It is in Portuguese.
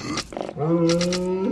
Hum.